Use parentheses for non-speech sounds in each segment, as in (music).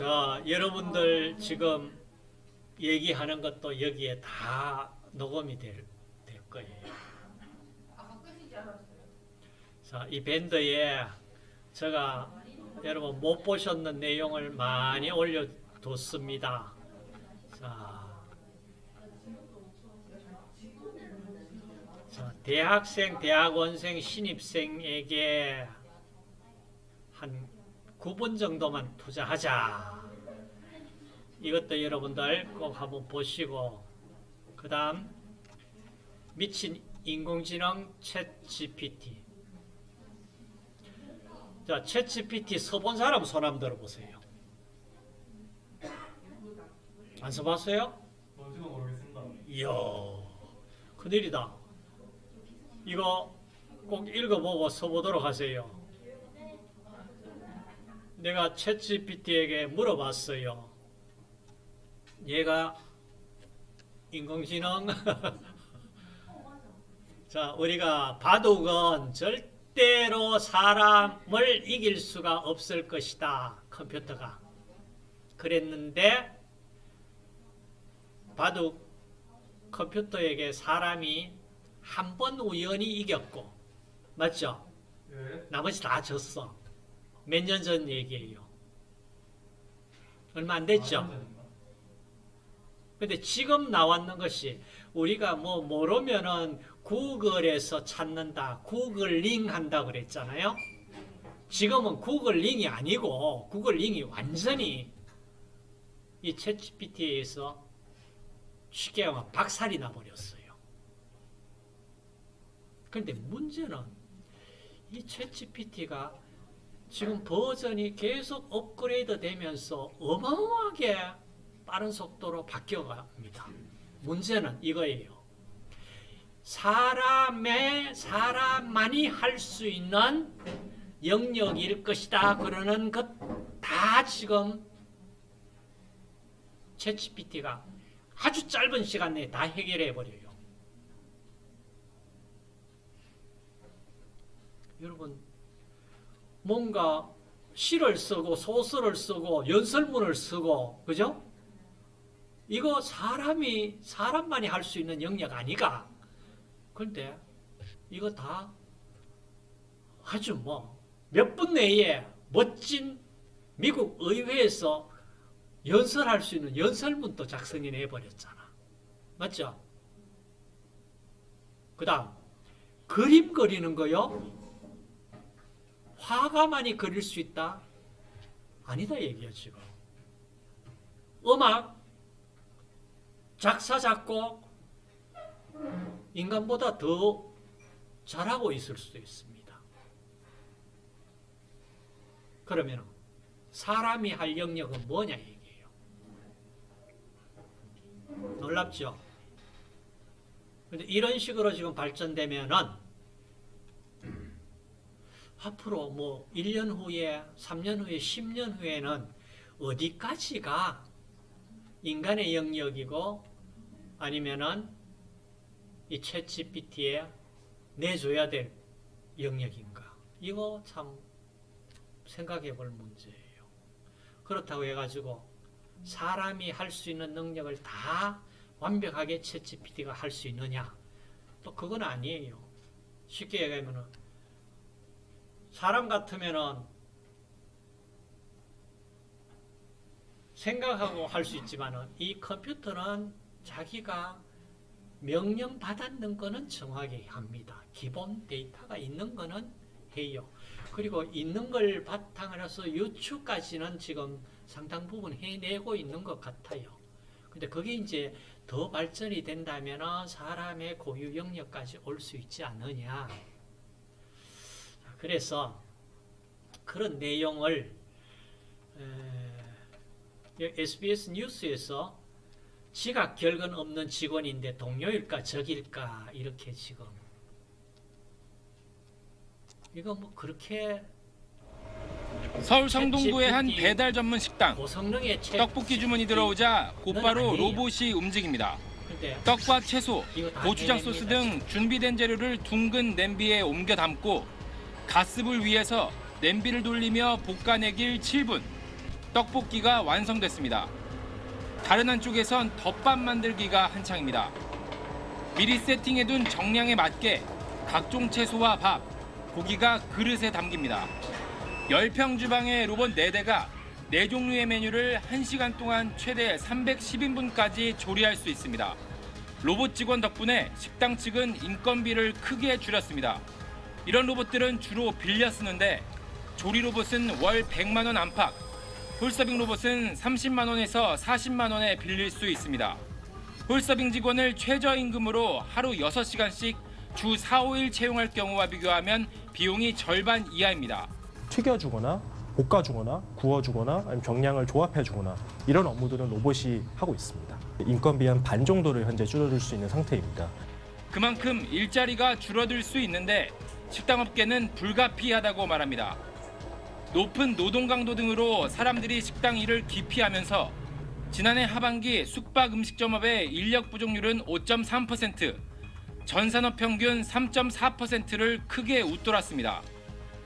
자, 여러분들 지금 얘기하는 것도 여기에 다 녹음이 될, 될 거예요. 자, 이 밴드에 제가 여러분 못 보셨는 내용을 많이 올려뒀습니다. 자, 자, 대학생, 대학원생, 신입생에게 한 9분 정도만 투자하자. 이것도 여러분들 꼭 한번 보시고 그 다음 미친 인공지능 챗 GPT 자, 챗 GPT 써본 사람 손 한번 들어보세요. 안 써봤어요? 뭔지도 모르겠습니다. 이야, 큰일이다. 이거 꼭 읽어보고 써보도록 하세요. 내가 챗GPT에게 물어봤어요. 얘가 인공지능 (laughs) 자 우리가 바둑은 절대로 사람을 이길 수가 없을 것이다. 컴퓨터가 그랬는데 바둑 컴퓨터에게 사람이 한 번 우연히 이겼고 맞죠? 예. 나머지 다 졌어. 몇 년 전 얘기예요. 얼마 안 됐죠? 아? 근데 지금 나왔는 것이 우리가 뭐 모르면은 구글에서 찾는다. 구글 링 한다 그랬잖아요. 지금은 구글 링이 아니고 구글 링이 완전히 이 챗GPT에서 쉽게 하면 박살이 나버렸어요. 그런데 문제는 이 챗GPT가 지금 버전이 계속 업그레이드 되면서 어마어마하게 빠른 속도로 바뀌어갑니다. 문제는 이거예요. 사람의 사람만이 할 수 있는 영역일 것이다. 그러는 것 다 지금 챗GPT가 아주 짧은 시간 내에 다 해결해 버려요. 여러분 뭔가 시를 쓰고 소설을 쓰고 연설문을 쓰고 그죠? 이거 사람이 사람만이 할 수 있는 영역 아니가? 그런데 이거 다 아주 뭐 몇 분 내에 멋진 미국 의회에서 연설할 수 있는 연설문도 작성해 내버렸잖아. 맞죠? 그 다음 그림 그리는 거요? 화가만이 그릴 수 있다? 아니다 얘기야 지금. 음악, 작사, 작곡 인간보다 더 잘하고 있을 수도 있습니다. 그러면 사람이 할 영역은 뭐냐 얘기예요. 놀랍죠? 근데 이런 식으로 지금 발전되면은 앞으로 뭐 1년 후에, 3년 후에, 10년 후에는 어디까지가 인간의 영역이고 아니면은 이 챗GPT에 내줘야 될 영역인가? 이거 참 생각해 볼 문제예요. 그렇다고 해가지고 사람이 할 수 있는 능력을 다 완벽하게 챗GPT가 할 수 있느냐? 또 그건 아니에요. 쉽게 얘기하면은 사람 같으면은 생각하고 할 수 있지만은 이 컴퓨터는 자기가 명령 받았는 거는 정확히 합니다. 기본 데이터가 있는 거는 해요. 그리고 있는 걸 바탕으로 해서 유추까지는 지금 상당 부분 해내고 있는 것 같아요. 근데 그게 이제 더 발전이 된다면 사람의 고유 영역까지 올 수 있지 않느냐. 그래서 그런 내용을 SBS 뉴스에서 지각 결근 없는 직원인데 동료일까 적일까 이렇게 지금 이거 뭐 그렇게 서울 성동구의 한 배달 전문 식당. 떡볶이 주문이 들어오자 곧바로. 로봇이 움직입니다. 떡과 채소, 고추장 소스 등 준비된 재료를 둥근 냄비에 옮겨 담고 가스불 위에서 냄비를 돌리며 볶아내길 7분. 떡볶이가 완성됐습니다. 다른 한쪽에선 덮밥 만들기가 한창입니다. 미리 세팅해둔 정량에 맞게 각종 채소와 밥, 고기가 그릇에 담깁니다. 10평 주방의 로봇 4대가 4종류의 메뉴를 1시간 동안 최대 310인분까지 조리할 수 있습니다. 로봇 직원 덕분에 식당 측은 인건비를 크게 줄였습니다. 이런 로봇들은 주로 빌려 쓰는데 조리 로봇은 월 100만 원 안팎, 홀서빙 로봇은 30만 원에서 40만 원에 빌릴 수 있습니다. 홀서빙 직원을 최저임금으로 하루 6시간씩 주 4, 5일 채용할 경우와 비교하면 비용이 절반 이하입니다. 튀겨주거나 볶아주거나 구워주거나 아니면 정량을 조합해주거나 이런 업무들은 로봇이 하고 있습니다. 인건비 한 반 정도를 현재 줄여줄 수 있는 상태입니다. 그만큼 일자리가 줄어들 수 있는데 식당업계는 불가피하다고 말합니다. 높은 노동 강도 등으로 사람들이 식당 일을 기피하면서 지난해 하반기 숙박 음식점업의 인력 부족률은 5.3%, 전 산업 평균 3.4%를 크게 웃돌았습니다.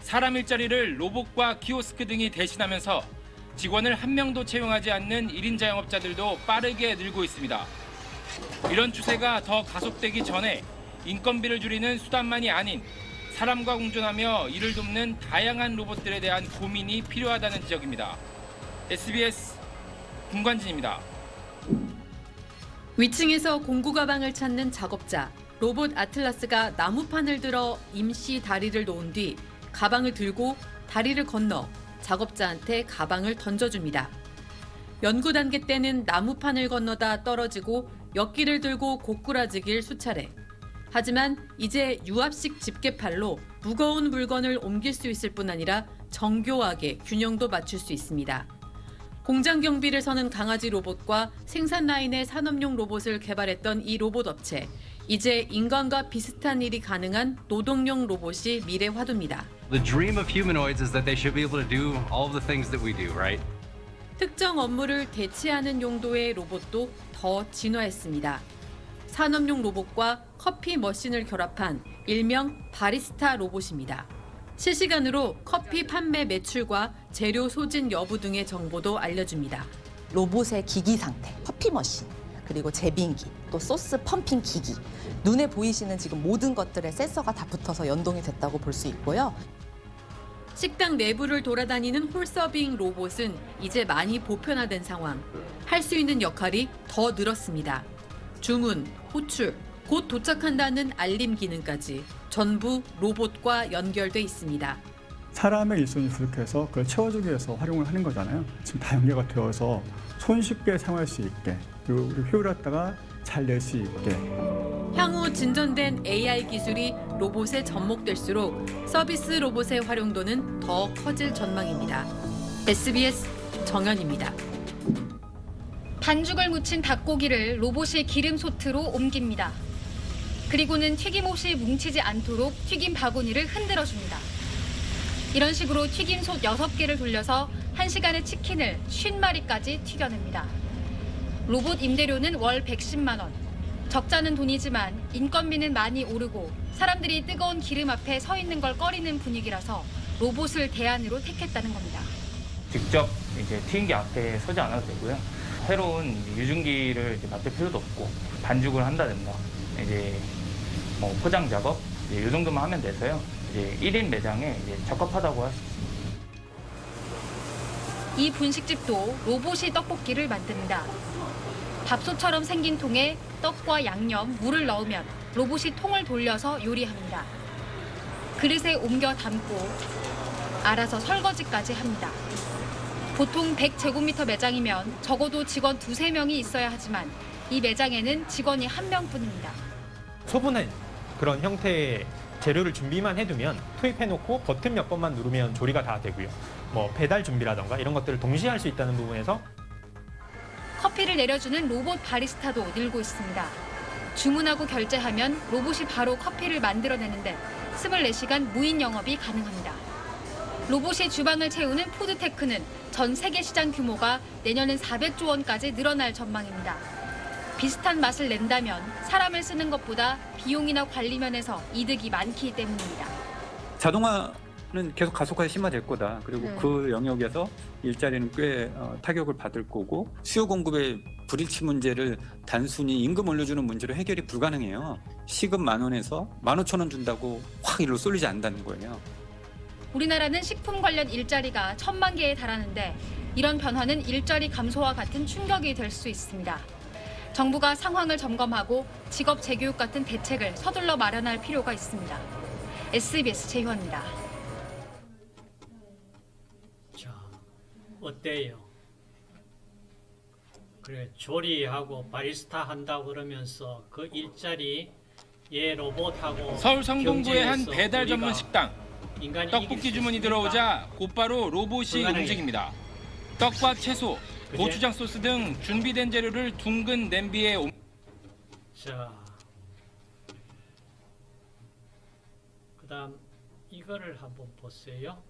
사람 일자리를 로봇과 키오스크 등이 대신하면서 직원을 한 명도 채용하지 않는 1인 자영업자들도 빠르게 늘고 있습니다. 이런 추세가 더 가속되기 전에 인건비를 줄이는 수단만이 아닌 사람과 공존하며 이를 돕는 다양한 로봇들에 대한 고민이 필요하다는 지적입니다. SBS 김관진입니다. 위층에서 공구 가방을 찾는 작업자 로봇 아틀라스가 나무판을 들어 임시 다리를 놓은 뒤 가방을 들고 다리를 건너 작업자한테 가방을 던져줍니다. 연구 단계 때는 나무판을 건너다 떨어지고 역기를 들고 고꾸라지길 수차례. 하지만 이제 유압식 집게팔로 무거운 물건을 옮길 수 있을 뿐 아니라 정교하게 균형도 맞출 수 있습니다. 공장 경비를 서는 강아지 로봇과 생산 라인의 산업용 로봇을 개발했던 이 로봇 업체. 이제 인간과 비슷한 일이 가능한 노동용 로봇이 미래 화두입니다. The dream of humanoids is that they should be able to do all of the things that we do, right? 특정 업무를 대체하는 용도의 로봇도 더 진화했습니다. 산업용 로봇과 커피 머신을 결합한 일명 바리스타 로봇입니다. 실시간으로 커피 판매 매출과 재료 소진 여부 등의 정보도 알려줍니다. 로봇의 기기 상태, 커피 머신, 그리고 제빙기, 또 소스 펌핑 기기. 눈에 보이시는 지금 모든 것들의 센서가 다 붙어서 연동이 됐다고 볼 수 있고요. 식당 내부를 돌아다니는 홀서빙 로봇은 이제 많이 보편화된 상황. 할 수 있는 역할이 더 늘었습니다. 주문, 호출, 곧 도착한다는 알림 기능까지 전부 로봇과 연결돼 있습니다. 사람의 일손이 부족해서 그걸 채워주기 위해서 활용을 하는 거잖아요. 지금 다 연계가 되어서 손쉽게 사용할 수 있게 그리고 효율을 갖다가 잘 낼 수 있게 향후 진전된 AI 기술이 로봇에 접목될수록 서비스 로봇의 활용도는 더 커질 전망입니다. SBS 정현입니다. 반죽을 묻힌 닭고기를 로봇이 기름 소트로 옮깁니다. 그리고는 튀김옷이 뭉치지 않도록 튀김 바구니를 흔들어 줍니다. 이런 식으로 튀김솥 6개를 돌려서 1시간에 치킨을 50마리까지 튀겨냅니다. 로봇 임대료는 월 110만 원. 적자는 돈이지만 인건비는 많이 오르고 사람들이 뜨거운 기름 앞에 서 있는 걸 꺼리는 분위기라서 로봇을 대안으로 택했다는 겁니다. 직접 이제 튀김기 앞에 서지 않아도 되고요. 새로운 유증기를 맡을 필요도 없고 반죽을 한다든가 이제 뭐 포장 작업 이 정도만 하면 돼서요. 이제 1인 매장에 이제 적합하다고 할 수 있습니다. 이 분식집도 로봇이 떡볶이를 만듭니다. 밥솥처럼 생긴 통에 떡과 양념, 물을 넣으면 로봇이 통을 돌려서 요리합니다. 그릇에 옮겨 담고 알아서 설거지까지 합니다. 보통 100제곱미터 매장이면 적어도 직원 두세 명이 있어야 하지만 이 매장에는 직원이 한 명뿐입니다. 소분한 그런 형태의 재료를 준비만 해두면 투입해놓고 버튼 몇 번만 누르면 조리가 다 되고요. 뭐 배달 준비라던가 이런 것들을 동시에 할 수 있다는 부분에서 커피를 내려주는 로봇 바리스타도 늘고 있습니다. 주문하고 결제하면 로봇이 바로 커피를 만들어내는데 24시간 무인 영업이 가능합니다. 로봇이 주방을 채우는 푸드테크는 전 세계 시장 규모가 내년엔 400조 원까지 늘어날 전망입니다. 비슷한 맛을 낸다면 사람을 쓰는 것보다 비용이나 관리 면에서 이득이 많기 때문입니다. 자동화 계속 가속화해 심화될 거다. 그리고 네. 그 영역에서 일자리는 꽤 어, 타격을 받을 거고 수요 공급의 불일치 문제를 단순히 임금 올려주는 문제로 해결이 불가능해요. 시급 만 원에서 만 오천 원 준다고 확 일로 쏠리지 않는다는 거예요. 우리나라는 식품 관련 일자리가 천만 개에 달하는데 이런 변화는 일자리 감소와 같은 충격이 될 수 있습니다. 정부가 상황을 점검하고 직업 재교육 같은 대책을 서둘러 마련할 필요가 있습니다. SBS 최희원입니다. 자, 어때요? 그래 조리하고 바리스타 한다고 그러면서 그 일자리 예 로봇하고 서울 성동구의 한 배달 전문 식당. 떡볶이 수 주문이? 들어오자 곧바로 로봇이. 움직입니다. 떡과 채소? 고추장 소스 등 준비된 재료를 둥근 냄비에 옮... 자, 그 다음 이거를 한번 보세요.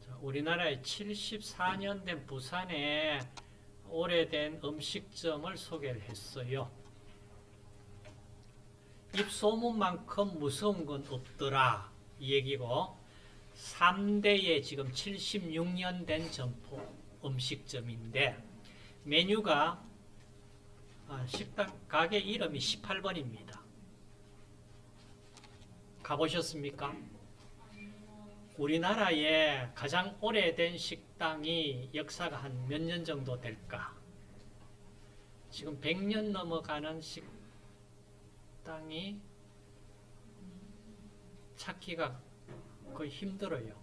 자, 우리나라에 74년 된 부산에 오래된 음식점을 소개를 했어요. 입소문만큼 무서운 건 없더라 이 얘기고 3대에 지금 76년 된 점포 음식점인데 메뉴가 아, 식당 가게 이름이 18번입니다. 가보셨습니까? 우리나라에 가장 오래된 식당이 역사가 한 몇 년 정도 될까? 지금 100년 넘어가는 식당 이 찾기가 거의 힘들어요.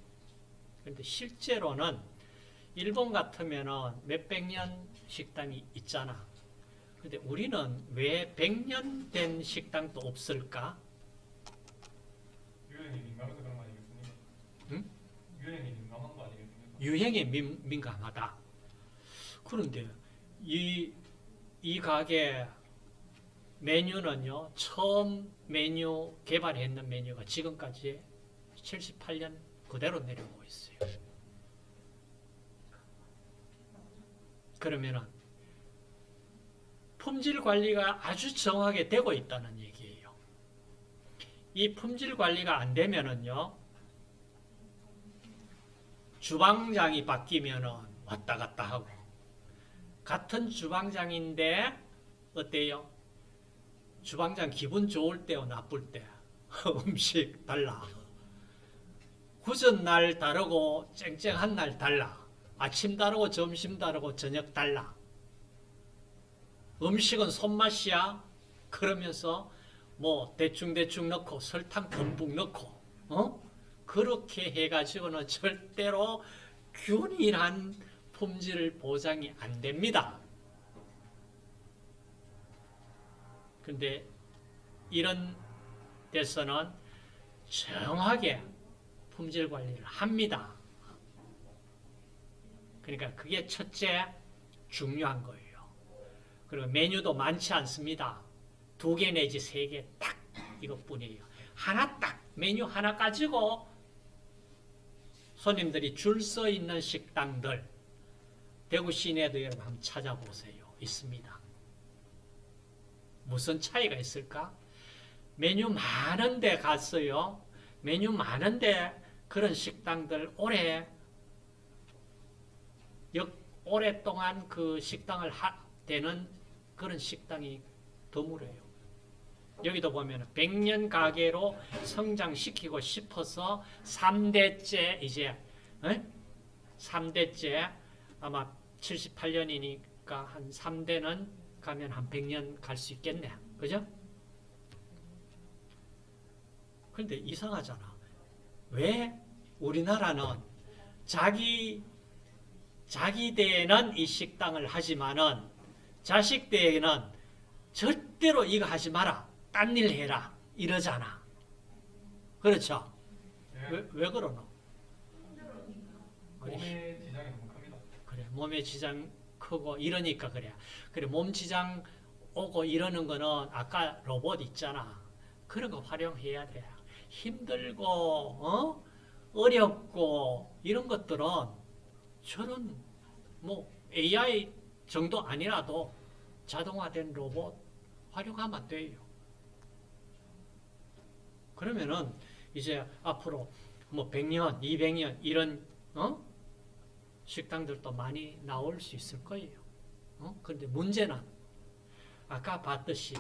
그런데 실제로는 일본 같으면은 몇백 년 식당이 있잖아. 근데 우리는 왜 100년 된 식당도 없을까? 유행이 민감해서 그런 거 아니겠습니까? 응? 유행이 민감한 거 아니겠습니까? 유행에 민, 민감하다. 그런데 이, 이 가게 메뉴는요, 처음 메뉴 개발했는 메뉴가 지금까지 78년 그대로 내려오고 있어요. 그러면은 품질 관리가 아주 정확하게 되고 있다는 얘기예요. 이 품질 관리가 안 되면은요, 주방장이 바뀌면은 왔다 갔다 하고, 같은 주방장인데, 어때요? 주방장 기분 좋을 때와 나쁠 때, (laughs) 음식 달라. 굳은 날 다르고, 쨍쨍한 날 달라. 아침 다르고, 점심 다르고, 저녁 달라. 음식은 손맛이야. 그러면서 뭐 대충대충 넣고 설탕 듬뿍 넣고 어? 그렇게 해가지고는 절대로 균일한 품질 보장이 안 됩니다. 근데 이런 데서는 정확하게 품질 관리를 합니다. 그러니까 그게 첫째 중요한 거예요. 그리고 메뉴도 많지 않습니다. 두 개 내지 세 개 딱 이것뿐이에요. 하나 딱 메뉴 하나 가지고 손님들이 줄 서 있는 식당들 대구 시내도 여러분 한번 찾아보세요. 있습니다. 무슨 차이가 있을까? 메뉴 많은데 갔어요. 메뉴 많은데 그런 식당들 오래 역, 오랫동안 그 식당을 하, 되는 그런 식당이 드물어요. 여기도 보면 100년 가게로 성장시키고 싶어서 3대째 이제 어? 3대째 아마 78년이니까 한 3대는 가면 한 100년 갈 수 있겠네. 그죠? 그런데 이상하잖아. 왜 우리나라는 자기 자기 때에는 이 식당을 하지만은 자식 때에는 절대로 이거 하지 마라. 딴 일 해라. 이러잖아. 그렇죠? 왜, 왜 그러노? 몸에 지장이 너무 큽니다. 그래, 몸에 지장 크고 이러니까 그래. 그래, 몸 지장 오고 이러는 거는 아까 로봇 있잖아. 그런 거 활용해야 돼. 힘들고, 어? 어렵고, 이런 것들은 저는 뭐 AI 정도 아니라도 자동화된 로봇 활용하면 돼요. 그러면은 이제 앞으로 뭐 100년, 200년 이런 어? 식당들도 많이 나올 수 있을 거예요. 어? 근데 문제는 아까 봤듯이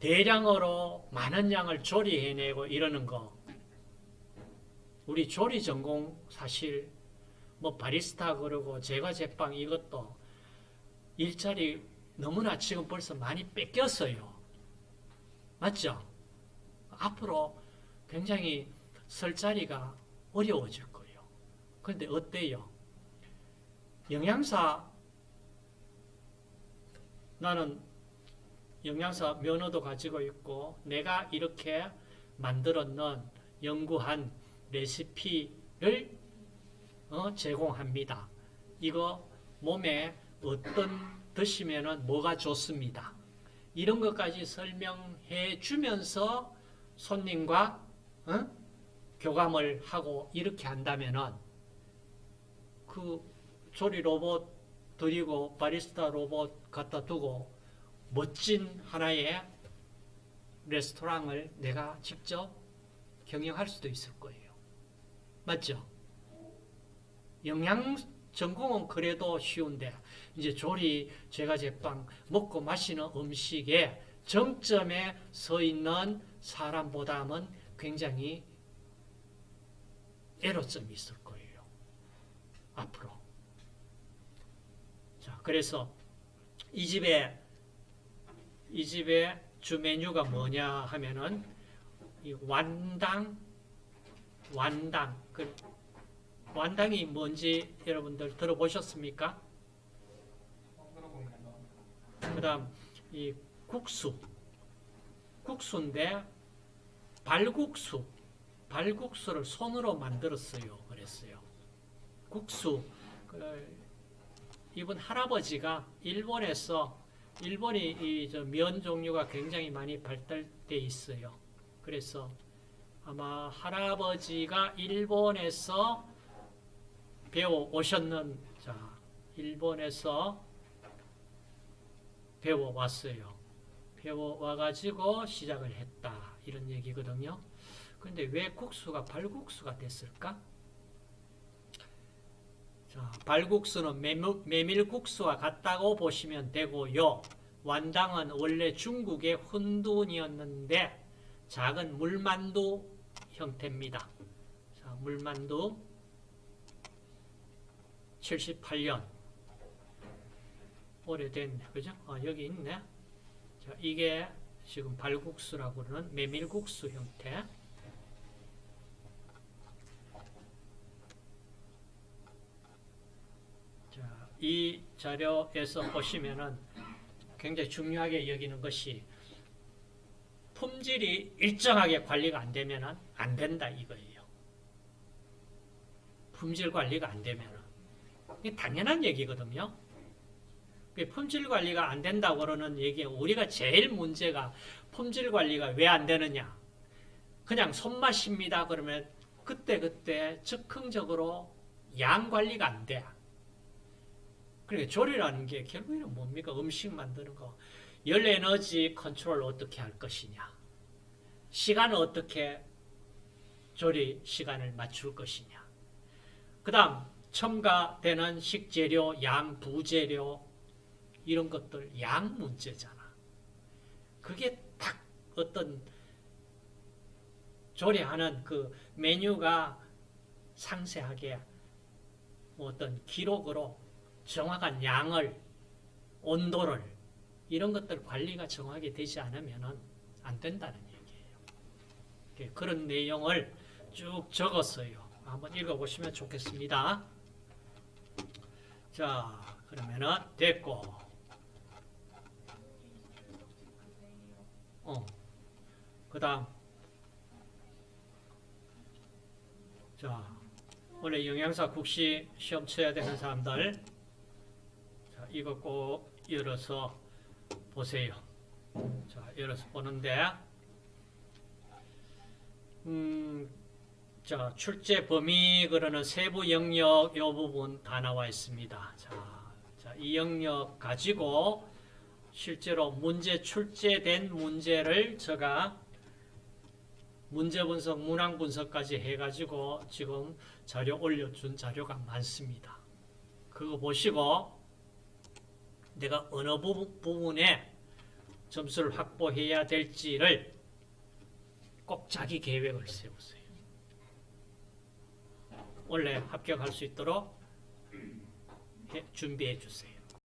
대량으로 많은 양을 조리해내고 이러는 거 우리 조리 전공 사실 뭐 바리스타 그러고 제과 제빵 이것도 일자리 너무나 지금 벌써 많이 뺏겼어요. 맞죠? 앞으로 굉장히 설 자리가 어려워질. 그런데 어때요? 영양사 나는 영양사 면허도 가지고 있고 내가 이렇게 만들었는 연구한 레시피를 어, 제공합니다. 이거 몸에 어떤 드시면은 뭐가 좋습니다. 이런 것까지 설명해 주면서 손님과 어? 교감을 하고 이렇게 한다면은 그 조리 로봇 드리고 바리스타 로봇 갖다 두고 멋진 하나의 레스토랑을 내가 직접 경영할 수도 있을 거예요. 맞죠? 영양 전공은 그래도 쉬운데 이제 조리, 제과 제빵, 먹고 마시는 음식에 정점에 서 있는 사람보다는 굉장히 애로점이 있을 거예요. 앞으로. 자, 그래서 이 집에 이 집에 주 메뉴가 뭐냐 하면은 이 완당 완당 그 완당이 뭔지 여러분들 들어보셨습니까? 그다음 이 국수 국수인데 발국수 발국수를 손으로 만들었어요. 그랬어요. 국수 그 이분 할아버지가 일본에서 일본이 이면 종류가 굉장히 많이 발달돼 있어요. 그래서 아마 할아버지가 일본에서 배워 오셨는 자 일본에서 배워 왔어요. 배워 와가지고 시작을 했다 이런 얘기거든요. 그런데 왜 국수가 발국수가 됐을까? 자, 발국수는 메밀, 메밀국수와 같다고 보시면 되고요. 완당은 원래 중국의 혼돈이었는데 작은 물만두 형태입니다. 자, 물만두 78년 오래된 그죠? 어, 여기 있네. 자, 이게 지금 발국수라고 그러는 메밀국수 형태. 자, 이 자료에서 보시면은 굉장히 중요하게 여기는 것이 품질이 일정하게 관리가 안 되면은 안 된다 이거예요. 품질 관리가 안 되면은 이게 당연한 얘기거든요. 품질 관리가 안 된다고 그러는 얘기 우리가 제일 문제가 품질 관리가 왜 안 되느냐 그냥 손맛입니다 그러면 그때그때 즉흥적으로 양 관리가 안 돼. 그러니까 조리라는 게 결국에는 뭡니까? 음식 만드는 거. 열 에너지 컨트롤 어떻게 할 것이냐. 시간을 어떻게 조리 시간을 맞출 것이냐. 그 다음 첨가되는 식재료, 양, 부재료 이런 것들 양 문제잖아. 그게 딱 어떤 조리하는 그 메뉴가 상세하게 어떤 기록으로 정확한 양을 온도를 이런 것들 관리가 정확하게 되지 않으면 안 된다는 얘기예요. 그런 내용을 쭉 적었어요. 한번 읽어보시면 좋겠습니다. 자, 그러면은 됐고, 어, 그 다음, 자, 원래 영양사 국시 시험 쳐야 되는 사람들, 자, 이거 꼭 열어서 보세요. 자, 열어서 보는데, 음, 자, 출제 범위 그러는 세부 영역 이 부분 다 나와 있습니다. 자, 자, 이 영역 가지고 실제로 문제 출제된 문제를 제가 문제 분석, 문항 분석까지 해가지고 지금 자료 올려준 자료가 많습니다. 그거 보시고 내가 어느 부분, 부분 에 점수를 확보해야 될지를 꼭 자기 계획을 세우세요. 원래 합격할 수 있도록 해- 준비해 주세요.